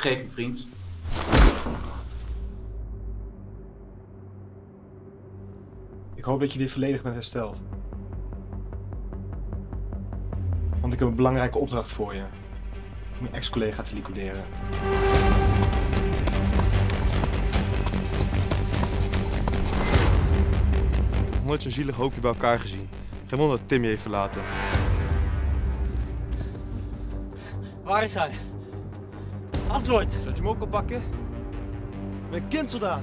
Vergeef me, vriend. Ik hoop dat je weer volledig bent hersteld. Want ik heb een belangrijke opdracht voor je. Om je ex-collega te liquideren. Nooit zo'n zielig hoopje bij elkaar gezien. Geen wonder dat Tim je heeft verlaten. Waar is hij? Antwoord! Zou je hem ook al pakken? Ik ben kindsoldaat.